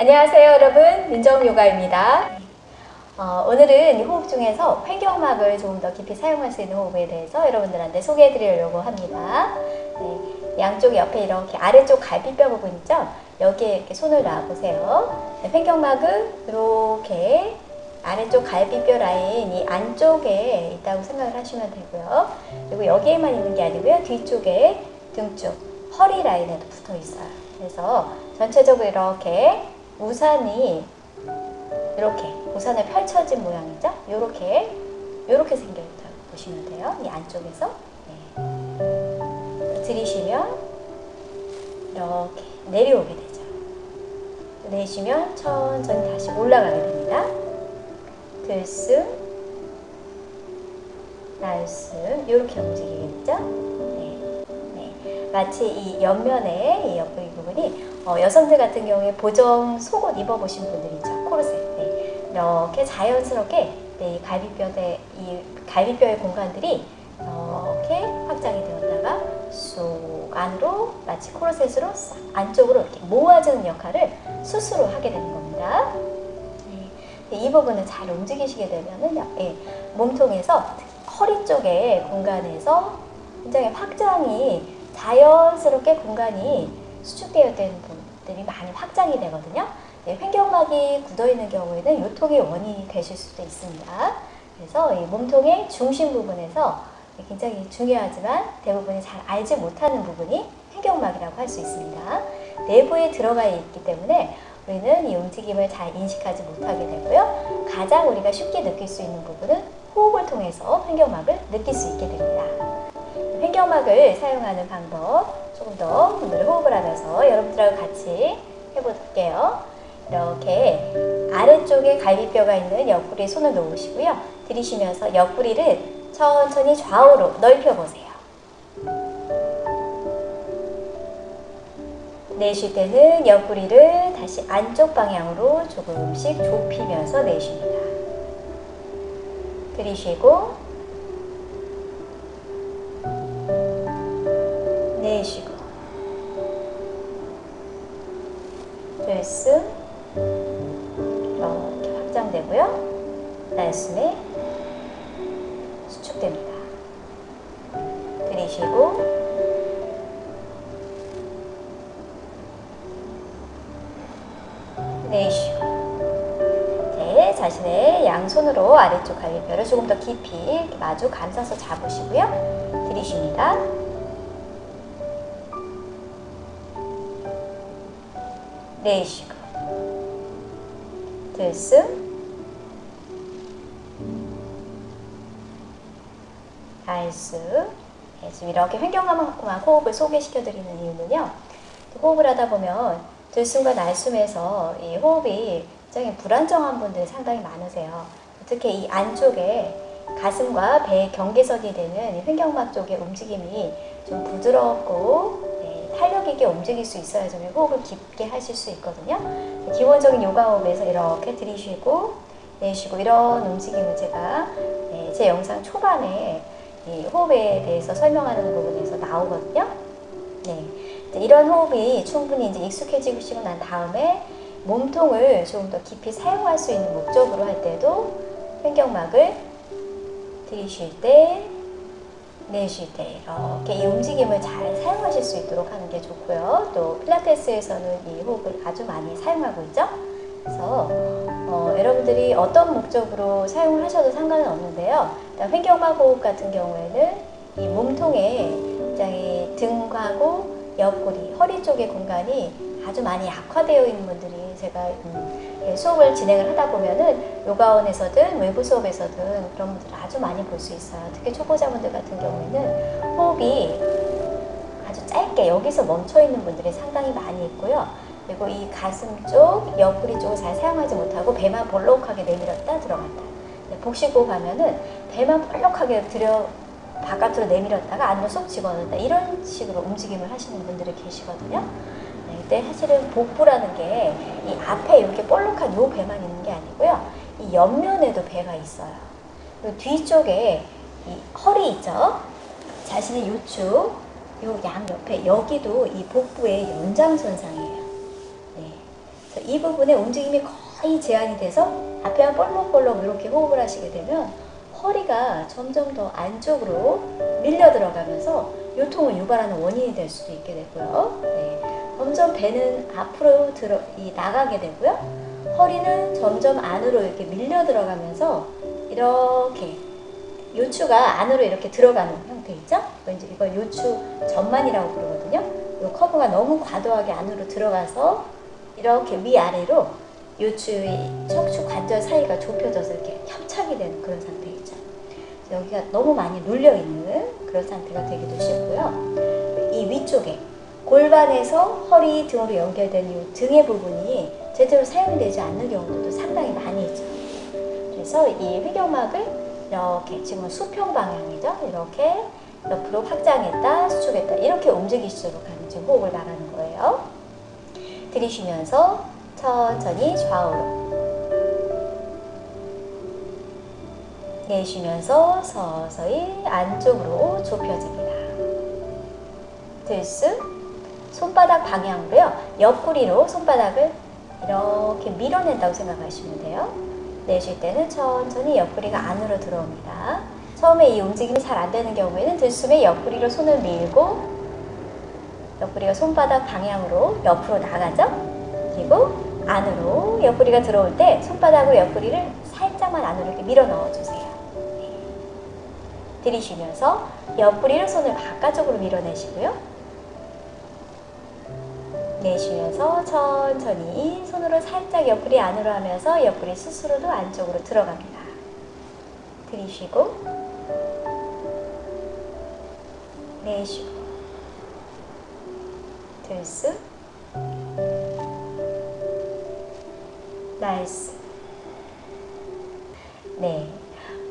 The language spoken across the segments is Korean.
안녕하세요 여러분. 민정요가입니다. 어, 오늘은 호흡 중에서 횡격막을 조금 더 깊이 사용할 수 있는 호흡에 대해서 여러분들한테 소개해 드리려고 합니다. 네, 양쪽 옆에 이렇게 아래쪽 갈비뼈 부분 있죠? 여기에 이렇게 손을 놔보세요. 네, 횡격막은 이렇게 아래쪽 갈비뼈 라인 이 안쪽에 있다고 생각을 하시면 되고요. 그리고 여기에만 있는 게 아니고요. 뒤쪽에 등 쪽 허리 라인에도 붙어 있어요. 그래서 전체적으로 이렇게 우산이 이렇게 우산에 펼쳐진 모양이죠. 이렇게 이렇게 생겨 있다고 보시면 돼요. 이 안쪽에서 네. 들이쉬면 이렇게 내려오게 되죠. 내쉬면 천천히 다시 올라가게 됩니다. 들숨, 날숨 이렇게 움직이겠죠. 네. 네. 마치 이 옆면에 이 옆구리 부분이 어, 여성들 같은 경우에 보정 속옷 입어보신 분들 있죠. 코르셋. 네. 이렇게 자연스럽게 네, 이 갈비뼈의 이 갈비뼈의 공간들이 이렇게 확장이 되었다가 쏙 안으로 마치 코르셋으로 싹 안쪽으로 이렇게 모아주는 역할을 스스로 하게 되는 겁니다. 네. 이 부분을 잘 움직이시게 되면은 예, 몸통에서 허리 쪽의 공간에서 굉장히 확장이 자연스럽게 공간이 수축되어 있는 부분들이 많이 확장이 되거든요. 네, 횡격막이 굳어있는 경우에는 요통의 원인이 되실 수도 있습니다. 그래서 이 몸통의 중심 부분에서 굉장히 중요하지만 대부분이 잘 알지 못하는 부분이 횡격막이라고 할 수 있습니다. 내부에 들어가 있기 때문에 우리는 이 움직임을 잘 인식하지 못하게 되고요. 가장 우리가 쉽게 느낄 수 있는 부분은 호흡을 통해서 횡격막을 느낄 수 있게 됩니다. 횡격막을 사용하는 방법 조금 더 오늘 호흡을 하면서 여러분들하고 같이 해볼게요. 이렇게 아래쪽에 갈비뼈가 있는 옆구리에 손을 놓으시고요. 들이쉬면서 옆구리를 천천히 좌우로 넓혀보세요. 내쉴 때는 옆구리를 다시 안쪽 방향으로 조금씩 좁히면서 내쉽니다. 들이쉬고 내쉬고 들숨 이렇게 확장되고요. 날숨에 수축됩니다. 들이쉬고 내쉬고 네, 자신의 양손으로 아래쪽 갈비뼈를 조금 더 깊이 마주 감싸서 잡으시고요. 들이쉽니다. 들숨 달숨 네, 지금 이렇게 횡격막만 호흡을 소개시켜 드리는 이유는요. 호흡을 하다 보면 들숨과 날숨에서 이 호흡이 굉장히 불안정한 분들이 상당히 많으세요. 특히 이 안쪽에 가슴과 배의 경계선이 되는 횡격막 쪽의 움직임이 좀 부드럽고 네, 탄력 있게 움직일 수 있어야 좀 호흡을 깊게 하실 수 있거든요. 기본적인 요가 호흡에서 이렇게 들이쉬고 내쉬고 이런 움직임을 제가 네, 제 영상 초반에 호흡에 대해서 설명하는 부분에서 나오거든요. 네, 이런 호흡이 충분히 이제 익숙해지시고 난 다음에 몸통을 조금 더 깊이 사용할 수 있는 목적으로 할 때도 횡격막을 들이쉴 때 내쉴 때 이렇게 이 움직임을 잘 사용하실 수 있도록 하는 게 좋고요. 또 필라테스에서는 이 호흡을 아주 많이 사용하고 있죠. 그래서 어, 여러분들이 어떤 목적으로 사용을 하셔도 상관은 없는데요. 횡격막 호흡 같은 경우에는 이 몸통에 굉장히 등하고 옆구리, 허리 쪽의 공간이 아주 많이 약화되어 있는 분들이 제가 음, 수업을 진행을 하다 보면은 요가원에서든 외부 수업에서든 그런 분들을 아주 많이 볼 수 있어요. 특히 초보자분들 같은 경우에는 호흡이 아주 짧게 여기서 멈춰 있는 분들이 상당히 많이 있고요. 그리고 이 가슴 쪽, 옆구리 쪽을 잘 사용하지 못하고 배만 볼록하게 내밀었다 들어갔다. 복식호흡 하면은 배만 볼록하게 들여 바깥으로 내밀었다가 안으로 쏙 집어넣는다 이런 식으로 움직임을 하시는 분들이 계시거든요. 네, 이때 사실은 복부라는 게 이 앞에 이렇게 볼록한 요 배만 있는 게 아니고요. 이 옆면에도 배가 있어요. 그리고 뒤쪽에 이 허리 있죠? 자신의 요축, 요양 옆에 여기도 이 복부의 연장선상이에요. 네. 그래서 이 부분에 움직임이 거의 제한이 돼서 앞에만 볼록볼록 이렇게 호흡을 하시게 되면 허리가 점점 더 안쪽으로 밀려 들어가면서 요통을 유발하는 원인이 될 수도 있게 되고요. 네. 점점 배는 앞으로 들어 이 나가게 되고요. 허리는 점점 안으로 이렇게 밀려 들어가면서 이렇게 요추가 안으로 이렇게 들어가는 형태 있죠? 이제 이걸 요추 전만이라고 부르거든요. 이 커브가 너무 과도하게 안으로 들어가서 이렇게 위아래로 요추의 척추 관절 사이가 좁혀져서 이렇게 협착이 되는 그런 상태이죠. 여기가 너무 많이 눌려 있는 그런 상태가 되기도 쉽고요. 이 위쪽에 골반에서 허리 등으로 연결된 이 등의 부분이 제대로 사용되지 않는 경우도 상당히 많이 있죠. 그래서 이 회경막을 이렇게 지금 수평 방향이죠. 이렇게 옆으로 확장했다, 수축했다 이렇게 움직이시도록 하는 지금 호흡을 말하는 거예요. 들이쉬면서 천천히 좌우로 내쉬면서 서서히 안쪽으로 좁혀집니다. 들쑥 손바닥 방향으로요. 옆구리로 손바닥을 이렇게 밀어낸다고 생각하시면 돼요. 내쉴 때는 천천히 옆구리가 안으로 들어옵니다. 처음에 이 움직임이 잘 안 되는 경우에는 들숨에 옆구리로 손을 밀고 옆구리가 손바닥 방향으로 옆으로 나가죠. 그리고 안으로 옆구리가 들어올 때 손바닥으로 옆구리를 살짝만 안으로 이렇게 밀어 넣어주세요. 네. 들이쉬면서 옆구리로 손을 바깥쪽으로 밀어내시고요. 내쉬면서 천천히 손으로 살짝 옆구리 안으로 하면서 옆구리 스스로도 안쪽으로 들어갑니다. 들이쉬고 내쉬고 들쑥 nice 네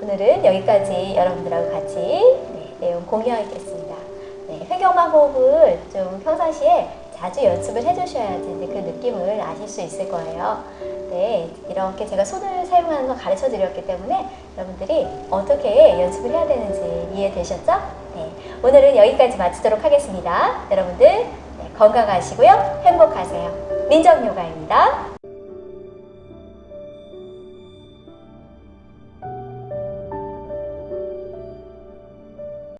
오늘은 여기까지 여러분들하고 같이 네, 내용 공유하겠습니다. 네, 횡격막 호흡을 좀 평상시에 자주 연습을 해주셔야지 그 느낌을 아실 수 있을 거예요. 네, 이렇게 제가 손을 사용하는 걸 가르쳐 드렸기 때문에 여러분들이 어떻게 연습을 해야 되는지 이해되셨죠? 네, 오늘은 여기까지 마치도록 하겠습니다. 여러분들 네, 건강하시고요. 행복하세요. 민정요가입니다.